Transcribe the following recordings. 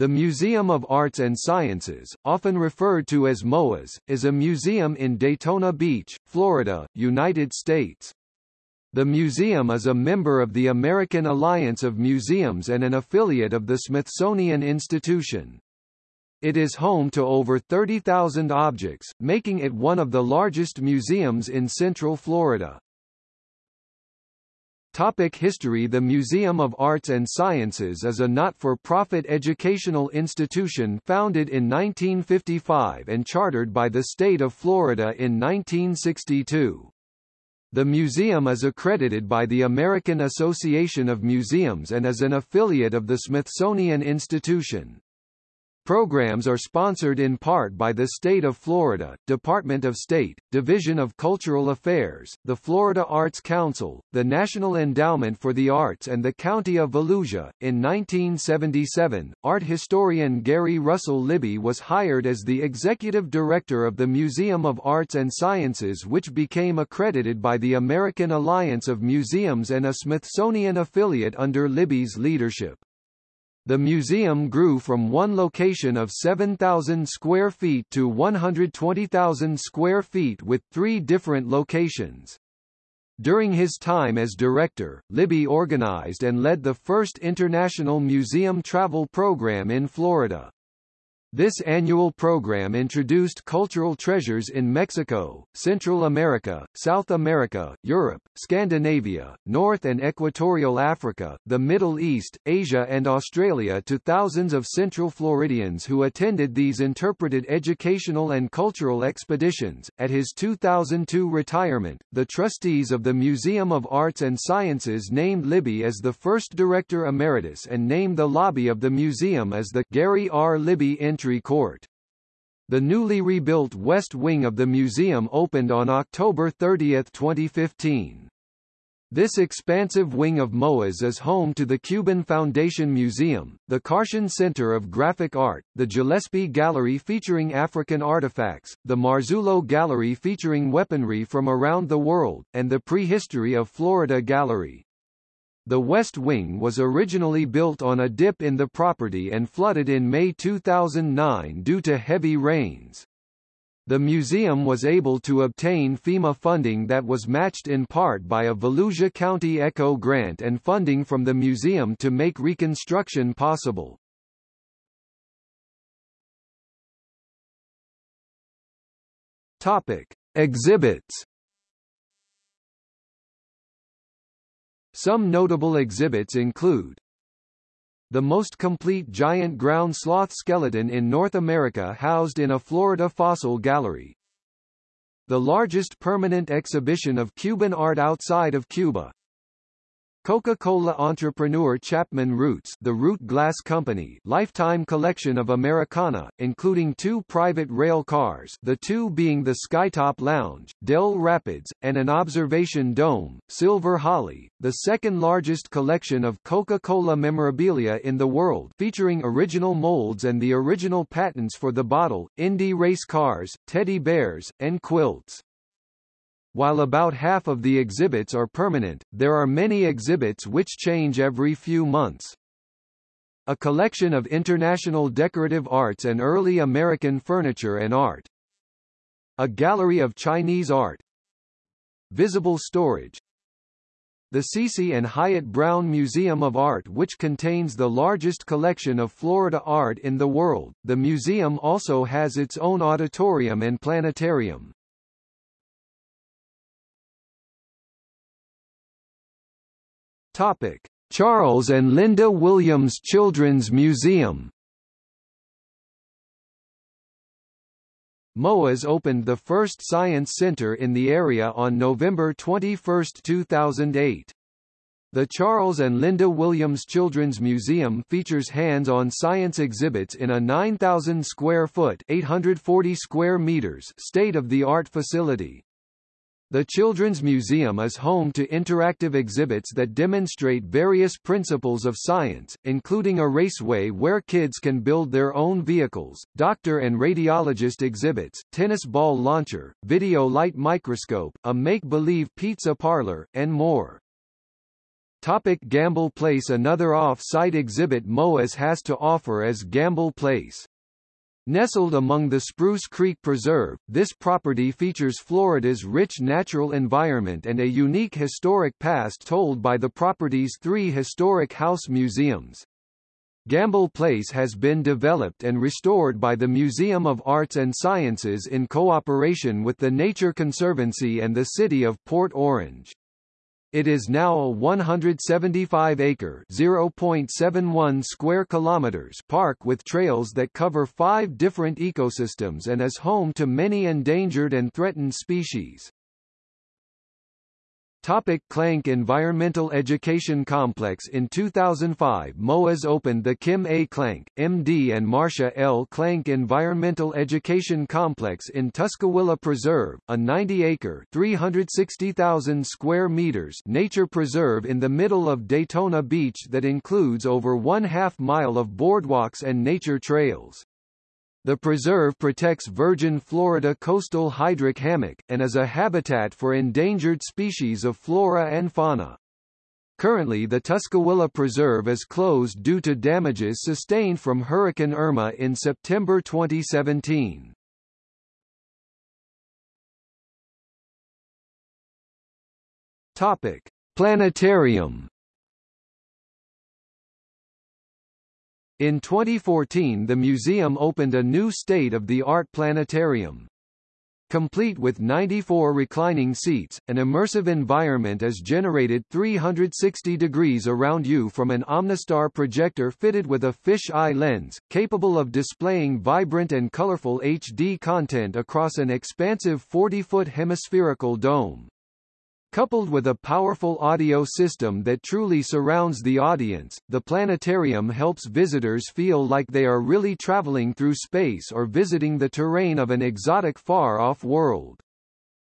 The Museum of Arts and Sciences, often referred to as MOAS, is a museum in Daytona Beach, Florida, United States. The museum is a member of the American Alliance of Museums and an affiliate of the Smithsonian Institution. It is home to over 30,000 objects, making it one of the largest museums in Central Florida. Topic History The Museum of Arts and Sciences is a not-for-profit educational institution founded in 1955 and chartered by the state of Florida in 1962. The museum is accredited by the American Association of Museums and is an affiliate of the Smithsonian Institution. Programs are sponsored in part by the State of Florida, Department of State, Division of Cultural Affairs, the Florida Arts Council, the National Endowment for the Arts and the County of Volusia. In 1977, art historian Gary Russell Libby was hired as the executive director of the Museum of Arts and Sciences which became accredited by the American Alliance of Museums and a Smithsonian affiliate under Libby's leadership. The museum grew from one location of 7,000 square feet to 120,000 square feet with three different locations. During his time as director, Libby organized and led the first international museum travel program in Florida. This annual program introduced cultural treasures in Mexico, Central America, South America, Europe, Scandinavia, North and Equatorial Africa, the Middle East, Asia and Australia to thousands of Central Floridians who attended these interpreted educational and cultural expeditions. At his 2002 retirement, the trustees of the Museum of Arts and Sciences named Libby as the first director emeritus and named the lobby of the museum as the Gary R. Libby Entry Court. The newly rebuilt west wing of the museum opened on October 30, 2015. This expansive wing of MOAS is home to the Cuban Foundation Museum, the Karshan Center of Graphic Art, the Gillespie Gallery featuring African artifacts, the Marzullo Gallery featuring weaponry from around the world, and the Prehistory of Florida Gallery. The West Wing was originally built on a dip in the property and flooded in May 2009 due to heavy rains. The museum was able to obtain FEMA funding that was matched in part by a Volusia County ECHO grant and funding from the museum to make reconstruction possible. Topic: Exhibits Some notable exhibits include the most complete giant ground sloth skeleton in North America housed in a Florida fossil gallery. The largest permanent exhibition of Cuban art outside of Cuba. Coca-Cola entrepreneur Chapman Root's the Root Glass Company lifetime collection of Americana, including two private rail cars the two being the Skytop Lounge, Dell Rapids, and an observation dome, Silver Holly, the second largest collection of Coca-Cola memorabilia in the world featuring original molds and the original patents for the bottle, Indy race cars, teddy bears, and quilts. While about half of the exhibits are permanent, there are many exhibits which change every few months. A collection of international decorative arts and early American furniture and art. A gallery of Chinese art. Visible storage. The Cici and Hyatt Brown Museum of Art which contains the largest collection of Florida art in the world. The museum also has its own auditorium and planetarium. Topic: Charles and Linda Williams Children's Museum. MOAS opened the first science center in the area on November 21, 2008. The Charles and Linda Williams Children's Museum features hands-on science exhibits in a 9,000 square foot 840 square meters state-of-the-art facility. The Children's Museum is home to interactive exhibits that demonstrate various principles of science, including a raceway where kids can build their own vehicles, doctor and radiologist exhibits, tennis ball launcher, video light microscope, a make-believe pizza parlor, and more. Topic Gamble Place Another off-site exhibit MOAS has to offer is Gamble Place. Nestled among the Spruce Creek Preserve, this property features Florida's rich natural environment and a unique historic past told by the property's three historic house museums. Gamble Place has been developed and restored by the Museum of Arts and Sciences in cooperation with the Nature Conservancy and the City of Port Orange. It is now a 175-acre (0.71 square kilometers) park with trails that cover five different ecosystems and is home to many endangered and threatened species. Topic Klancke Environmental Education Complex In 2005 MOAS opened the Kim A. Klancke, M.D. and Marsha L. Klancke Environmental Education Complex in Tuscawilla Preserve, a 90-acre (360,000 square meters) nature preserve in the middle of Daytona Beach that includes over one-half mile of boardwalks and nature trails. The preserve protects virgin Florida coastal hydric hammock, and is a habitat for endangered species of flora and fauna. Currently the Tuscawilla Preserve is closed due to damages sustained from Hurricane Irma in September 2017. Topic: Planetarium In 2014 the museum opened a new state-of-the-art planetarium. Complete with 94 reclining seats, an immersive environment is generated 360 degrees around you from an Omnistar projector fitted with a fish-eye lens, capable of displaying vibrant and colorful HD content across an expansive 40-foot hemispherical dome. Coupled with a powerful audio system that truly surrounds the audience, the planetarium helps visitors feel like they are really traveling through space or visiting the terrain of an exotic far-off world.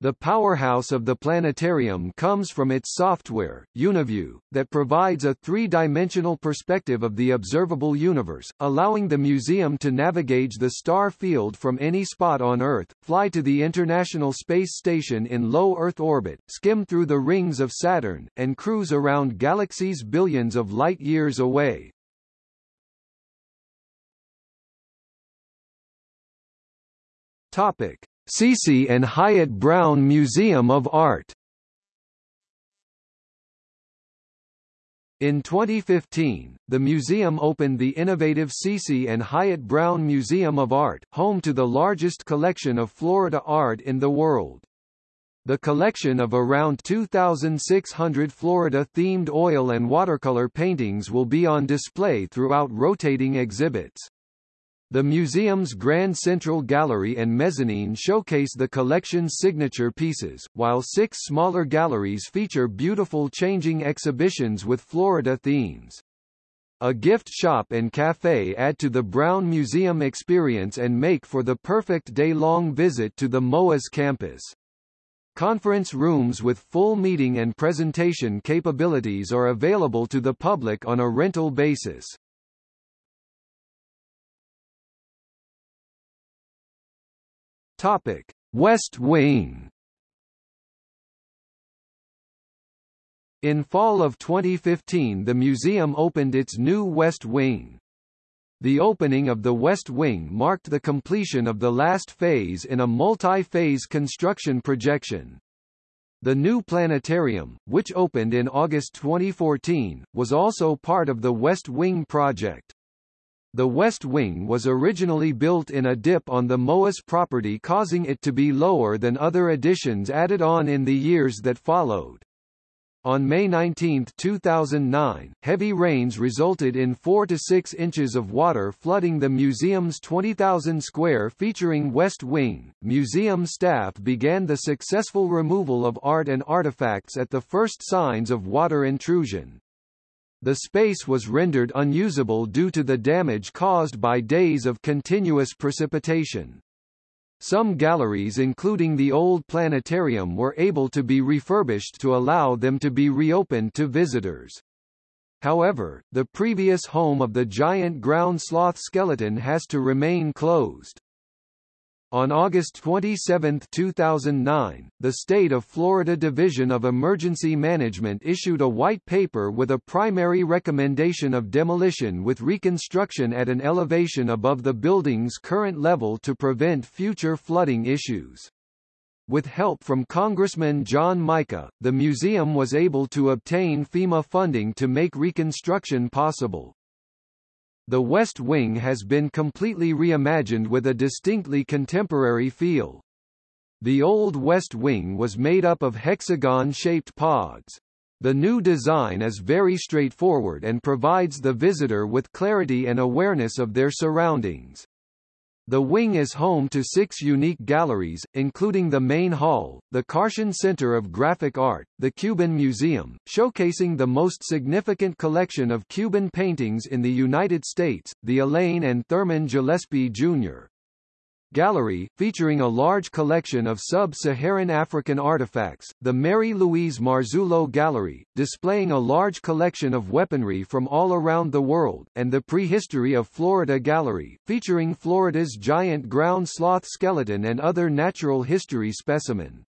The powerhouse of the planetarium comes from its software, UniView, that provides a three-dimensional perspective of the observable universe, allowing the museum to navigate the star field from any spot on Earth, fly to the International Space Station in low Earth orbit, skim through the rings of Saturn, and cruise around galaxies billions of light-years away. Topic. Cici and Hyatt Brown Museum of Art In 2015, the museum opened the innovative Cici and Hyatt Brown Museum of Art, home to the largest collection of Florida art in the world. The collection of around 2,600 Florida-themed oil and watercolor paintings will be on display throughout rotating exhibits. The museum's Grand Central Gallery and mezzanine showcase the collection's signature pieces, while six smaller galleries feature beautiful changing exhibitions with Florida themes. A gift shop and cafe add to the Brown Museum experience and make for the perfect day-long visit to the MOAS campus. Conference rooms with full meeting and presentation capabilities are available to the public on a rental basis. Topic: West Wing. In fall of 2015 the museum opened its new West Wing. The opening of the West Wing marked the completion of the last phase in a multi-phase construction projection. The new planetarium, which opened in August 2014, was also part of the West Wing project. The west wing was originally built in a dip on the MOAS property causing it to be lower than other additions added on in the years that followed. On May 19, 2009, heavy rains resulted in 4 to 6 inches of water flooding the museum's 20,000 square featuring West Wing. Museum staff began the successful removal of art and artifacts at the first signs of water intrusion. The space was rendered unusable due to the damage caused by days of continuous precipitation. Some galleries including the old planetarium were able to be refurbished to allow them to be reopened to visitors. However, the previous home of the giant ground sloth skeleton has to remain closed. On August 27, 2009, the State of Florida Division of Emergency Management issued a white paper with a primary recommendation of demolition with reconstruction at an elevation above the building's current level to prevent future flooding issues. With help from Congressman John Mica, the museum was able to obtain FEMA funding to make reconstruction possible. The West Wing has been completely reimagined with a distinctly contemporary feel. The old West Wing was made up of hexagon-shaped pods. The new design is very straightforward and provides the visitor with clarity and awareness of their surroundings. The wing is home to six unique galleries, including the main hall, the Karshan Center of Graphic Art, the Cuban Museum, showcasing the most significant collection of Cuban paintings in the United States, the Elaine and Thurman Gillespie Jr. Gallery, featuring a large collection of sub-Saharan African artifacts, the Mary Louise Marzullo Gallery, displaying a large collection of weaponry from all around the world, and the Prehistory of Florida Gallery, featuring Florida's giant ground sloth skeleton and other natural history specimen.